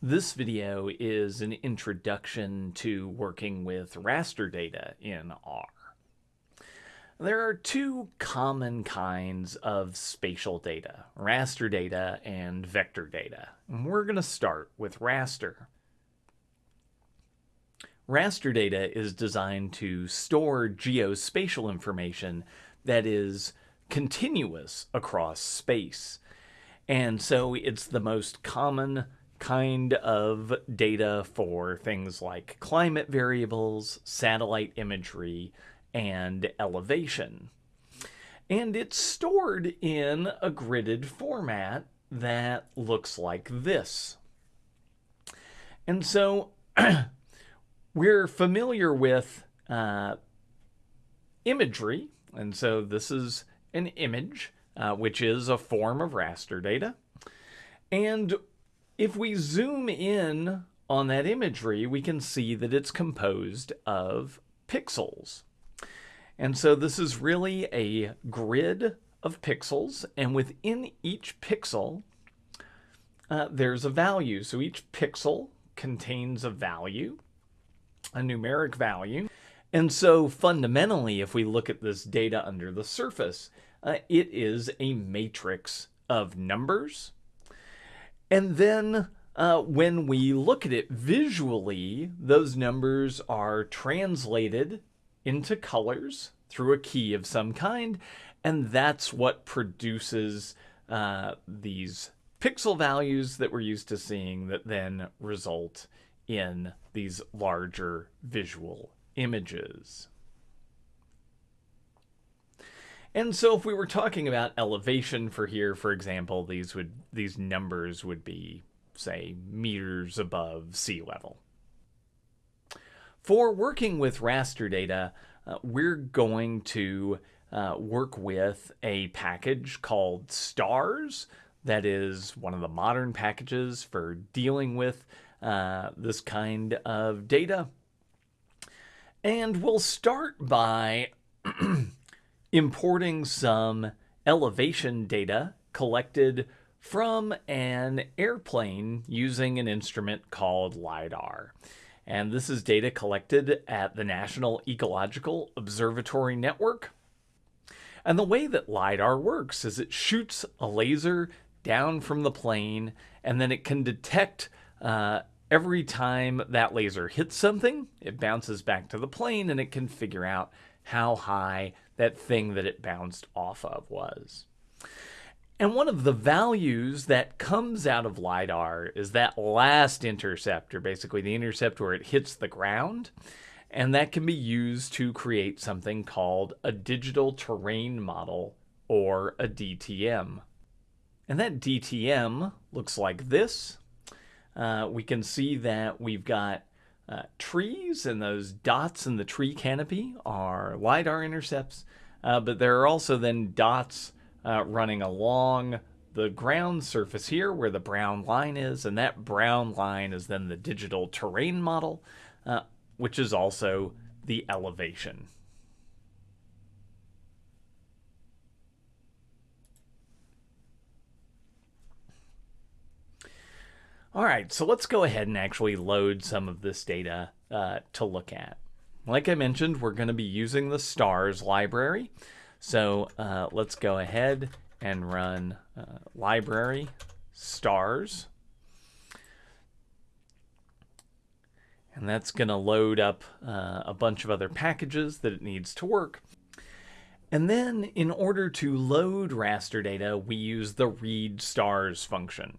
This video is an introduction to working with raster data in R. There are two common kinds of spatial data, raster data and vector data. And we're going to start with raster. Raster data is designed to store geospatial information that is continuous across space. And so it's the most common kind of data for things like climate variables, satellite imagery, and elevation. And it's stored in a gridded format that looks like this. And so we're familiar with uh, imagery. And so this is an image, uh, which is a form of raster data. And if we zoom in on that imagery, we can see that it's composed of pixels. And so this is really a grid of pixels, and within each pixel, uh, there's a value. So each pixel contains a value, a numeric value. And so fundamentally, if we look at this data under the surface, uh, it is a matrix of numbers and then uh, when we look at it visually, those numbers are translated into colors through a key of some kind, and that's what produces uh, these pixel values that we're used to seeing that then result in these larger visual images. And so if we were talking about elevation for here, for example, these would these numbers would be, say, meters above sea level. For working with raster data, uh, we're going to uh, work with a package called STARS. That is one of the modern packages for dealing with uh, this kind of data. And we'll start by importing some elevation data collected from an airplane using an instrument called LIDAR. And this is data collected at the National Ecological Observatory Network. And the way that LIDAR works is it shoots a laser down from the plane, and then it can detect uh, every time that laser hits something, it bounces back to the plane and it can figure out how high that thing that it bounced off of was. And one of the values that comes out of LiDAR is that last interceptor, basically the intercept where it hits the ground. And that can be used to create something called a digital terrain model or a DTM. And that DTM looks like this. Uh, we can see that we've got uh, trees, and those dots in the tree canopy are LiDAR intercepts, uh, but there are also then dots uh, running along the ground surface here where the brown line is, and that brown line is then the digital terrain model, uh, which is also the elevation. All right, so let's go ahead and actually load some of this data uh, to look at. Like I mentioned, we're going to be using the stars library. So uh, let's go ahead and run uh, library stars. And that's going to load up uh, a bunch of other packages that it needs to work. And then in order to load raster data, we use the read stars function.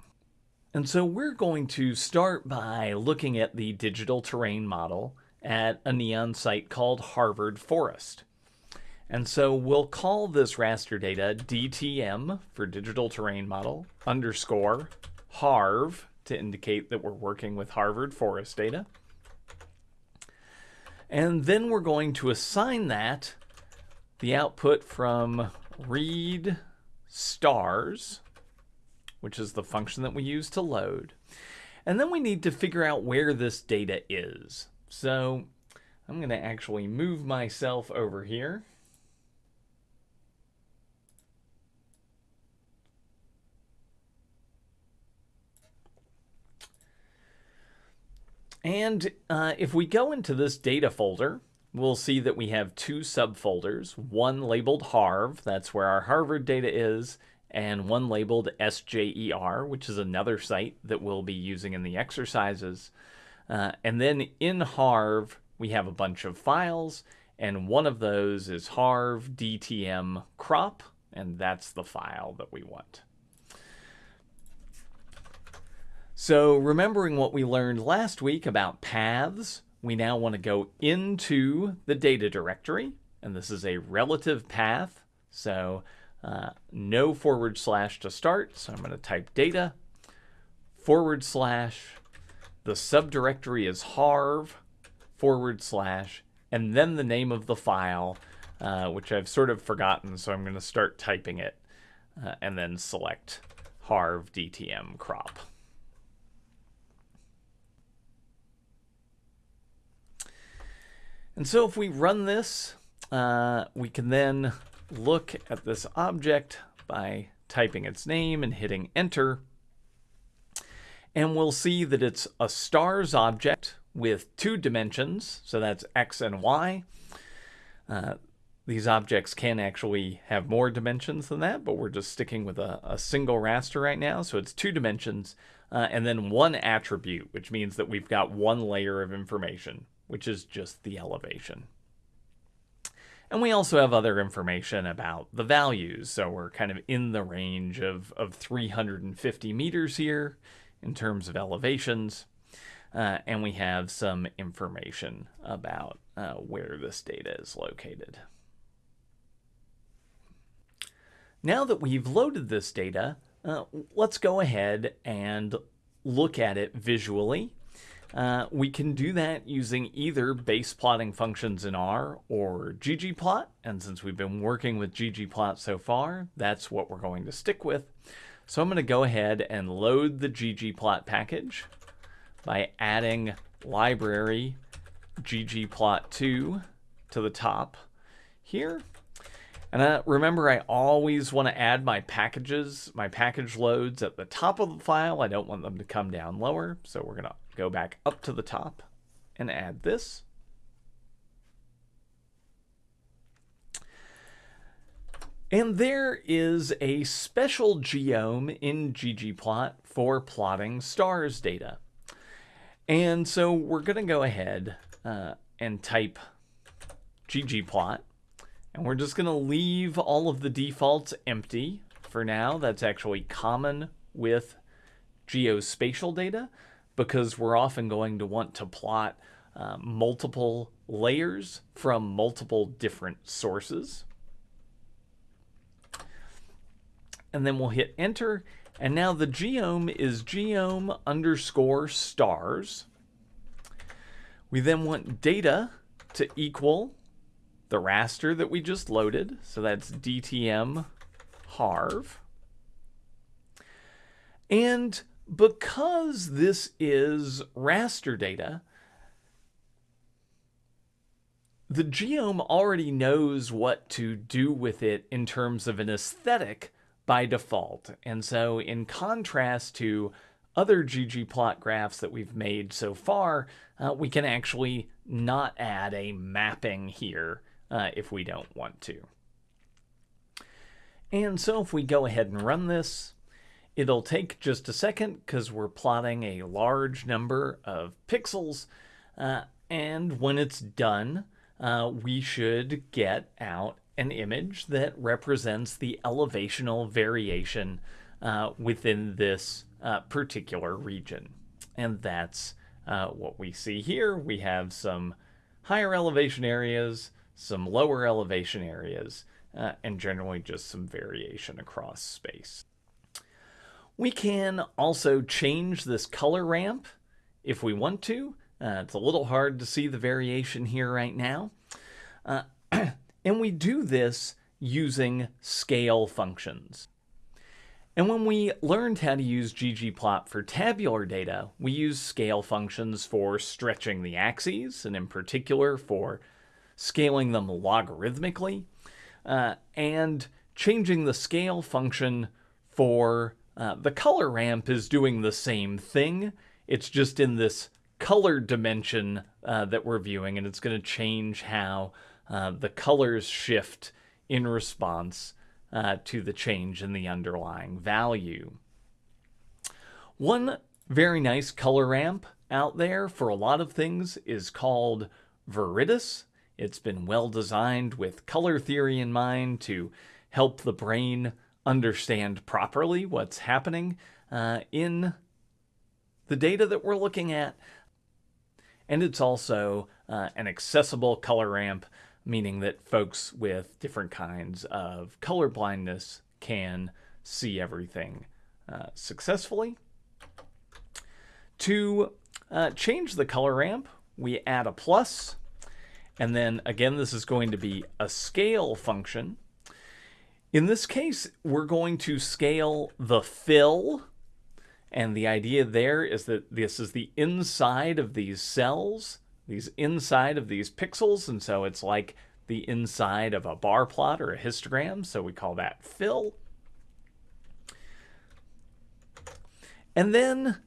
And so we're going to start by looking at the digital terrain model at a NEON site called Harvard Forest. And so we'll call this raster data DTM for digital terrain model underscore Harv to indicate that we're working with Harvard Forest data. And then we're going to assign that the output from read stars which is the function that we use to load. And then we need to figure out where this data is. So I'm going to actually move myself over here. And uh, if we go into this data folder, we'll see that we have two subfolders, one labeled Harv, that's where our Harvard data is, and one labeled SJER, which is another site that we'll be using in the exercises. Uh, and then in Harv, we have a bunch of files, and one of those is Harv DTM crop, and that's the file that we want. So remembering what we learned last week about paths, we now want to go into the data directory, and this is a relative path. So uh, no forward slash to start. So I'm going to type data forward slash. The subdirectory is harv forward slash, and then the name of the file, uh, which I've sort of forgotten. So I'm going to start typing it uh, and then select harv dtm crop. And so if we run this, uh, we can then look at this object by typing its name and hitting enter. And we'll see that it's a stars object with two dimensions, so that's x and y. Uh, these objects can actually have more dimensions than that, but we're just sticking with a, a single raster right now. So it's two dimensions uh, and then one attribute, which means that we've got one layer of information which is just the elevation. And we also have other information about the values. So we're kind of in the range of, of 350 meters here in terms of elevations. Uh, and we have some information about uh, where this data is located. Now that we've loaded this data, uh, let's go ahead and look at it visually uh, we can do that using either base plotting functions in R or ggplot. And since we've been working with ggplot so far, that's what we're going to stick with. So I'm going to go ahead and load the ggplot package by adding library ggplot2 to the top here. And uh, remember, I always want to add my packages, my package loads at the top of the file. I don't want them to come down lower. So we're going to go back up to the top and add this. And there is a special geom in ggplot for plotting stars data. And so we're going to go ahead uh, and type ggplot. And we're just going to leave all of the defaults empty for now. That's actually common with geospatial data because we're often going to want to plot uh, multiple layers from multiple different sources. And then we'll hit enter. And now the geom is geom underscore stars. We then want data to equal the raster that we just loaded. So that's DTM harv. And because this is raster data, the geom already knows what to do with it in terms of an aesthetic by default. And so in contrast to other ggplot graphs that we've made so far, uh, we can actually not add a mapping here uh, if we don't want to. And so if we go ahead and run this, It'll take just a second because we're plotting a large number of pixels. Uh, and when it's done, uh, we should get out an image that represents the elevational variation uh, within this uh, particular region. And that's uh, what we see here. We have some higher elevation areas, some lower elevation areas, uh, and generally just some variation across space. We can also change this color ramp if we want to. Uh, it's a little hard to see the variation here right now. Uh, and we do this using scale functions. And when we learned how to use ggplot for tabular data, we use scale functions for stretching the axes, and in particular for scaling them logarithmically, uh, and changing the scale function for uh, the color ramp is doing the same thing. It's just in this color dimension uh, that we're viewing, and it's going to change how uh, the colors shift in response uh, to the change in the underlying value. One very nice color ramp out there for a lot of things is called Viridis. It's been well designed with color theory in mind to help the brain understand properly what's happening uh, in the data that we're looking at. And it's also uh, an accessible color ramp, meaning that folks with different kinds of color blindness can see everything uh, successfully. To uh, change the color ramp, we add a plus, and then again, this is going to be a scale function. In this case, we're going to scale the fill and the idea there is that this is the inside of these cells, these inside of these pixels. And so it's like the inside of a bar plot or a histogram. So we call that fill. And then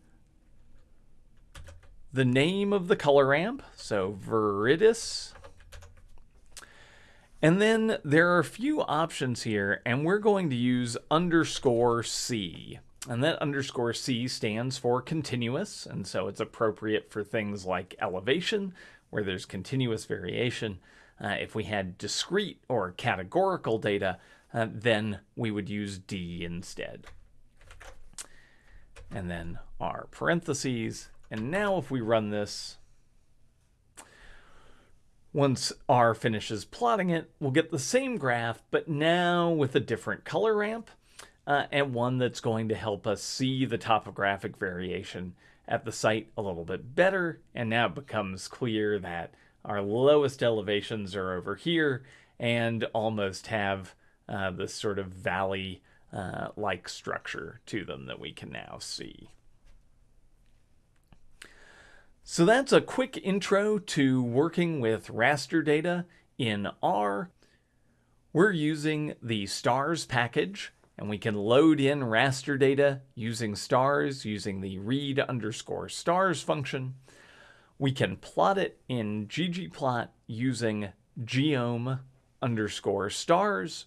the name of the color ramp. So Viridis. And then there are a few options here, and we're going to use underscore C. And that underscore C stands for continuous, and so it's appropriate for things like elevation, where there's continuous variation. Uh, if we had discrete or categorical data, uh, then we would use D instead. And then our parentheses. And now if we run this, once R finishes plotting it, we'll get the same graph, but now with a different color ramp uh, and one that's going to help us see the topographic variation at the site a little bit better. And now it becomes clear that our lowest elevations are over here and almost have uh, this sort of valley uh, like structure to them that we can now see. So that's a quick intro to working with raster data in R. We're using the stars package and we can load in raster data using stars using the read underscore stars function. We can plot it in ggplot using geom underscore stars.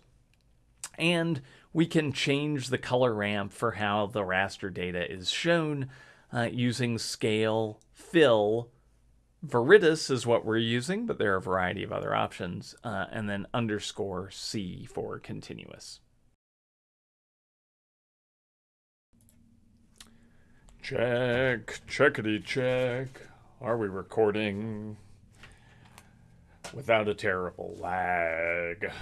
And we can change the color ramp for how the raster data is shown uh, using scale fill. Viridis is what we're using, but there are a variety of other options. Uh, and then underscore C for continuous. Check, checkity check. Are we recording without a terrible lag?